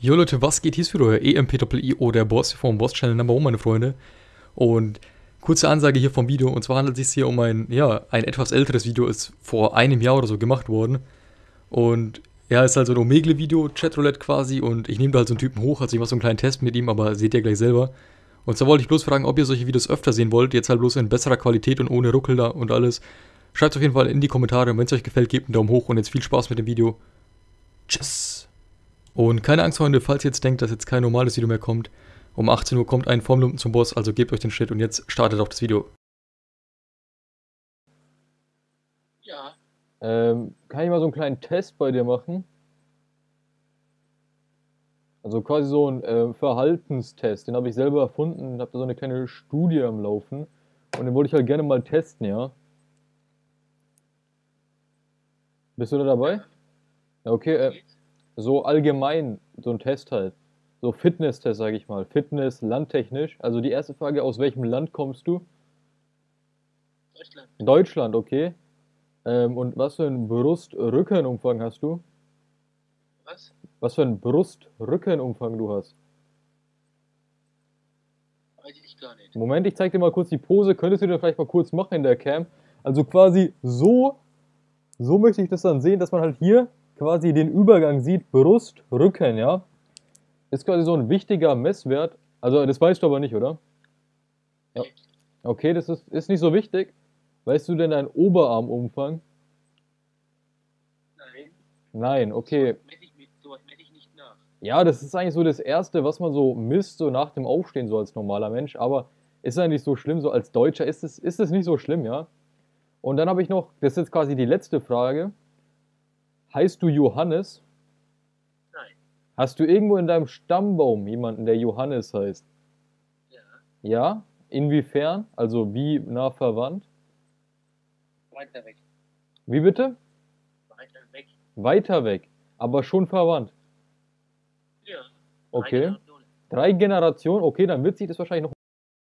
Jo Leute, was geht? Hier ist wieder euer EMPIO, der Boss vom Boss Channel Number 1, meine Freunde. Und kurze Ansage hier vom Video, und zwar handelt es sich hier um ein, ja, ein etwas älteres Video, ist vor einem Jahr oder so gemacht worden. Und ja, ist halt so ein Omegle-Video, Chatroulette quasi, und ich nehme da halt so einen Typen hoch, also ich mache so einen kleinen Test mit ihm, aber seht ihr gleich selber. Und zwar wollte ich bloß fragen, ob ihr solche Videos öfter sehen wollt, jetzt halt bloß in besserer Qualität und ohne Ruckel da und alles. Schreibt auf jeden Fall in die Kommentare, wenn es euch gefällt, gebt einen Daumen hoch und jetzt viel Spaß mit dem Video. Tschüss. Und keine Angst, Freunde, falls ihr jetzt denkt, dass jetzt kein normales Video mehr kommt. Um 18 Uhr kommt ein Formlumpen zum Boss, also gebt euch den Schritt und jetzt startet auch das Video. Ja, Ähm, kann ich mal so einen kleinen Test bei dir machen? Also quasi so ein äh, Verhaltenstest. Den habe ich selber erfunden, habe da so eine kleine Studie am Laufen. Und den wollte ich halt gerne mal testen, ja? Bist du da dabei? Ja, okay. Äh. So allgemein, so ein Test halt. So Fitness-Test, sage ich mal. Fitness, landtechnisch. Also die erste Frage, aus welchem Land kommst du? Deutschland. Deutschland, okay. Ähm, und was für einen Brust-Rückenumfang hast du? Was? Was für einen Brust-Rückenumfang du hast? Weiß ich gar nicht. Moment, ich zeig dir mal kurz die Pose. Könntest du dir vielleicht mal kurz machen in der Cam? Also quasi so, so möchte ich das dann sehen, dass man halt hier quasi den Übergang sieht, Brust, Rücken, ja? Ist quasi so ein wichtiger Messwert. Also das weißt du aber nicht, oder? Ja. Okay, das ist, ist nicht so wichtig. Weißt du denn deinen Oberarmumfang? Nein. Nein, okay. Sowas messe ich, mit, sowas messe ich nicht nach. Ja, das ist eigentlich so das Erste, was man so misst, so nach dem Aufstehen, so als normaler Mensch. Aber ist nicht so schlimm, so als Deutscher ist es, ist es nicht so schlimm, ja? Und dann habe ich noch, das ist jetzt quasi die letzte Frage. Heißt du Johannes? Nein. Hast du irgendwo in deinem Stammbaum jemanden, der Johannes heißt? Ja. Ja? Inwiefern? Also wie nah verwandt? Weiter weg. Wie bitte? Weiter weg. Weiter weg, aber schon verwandt. Ja. Okay. Drei Generationen. Okay, dann wird sich das wahrscheinlich noch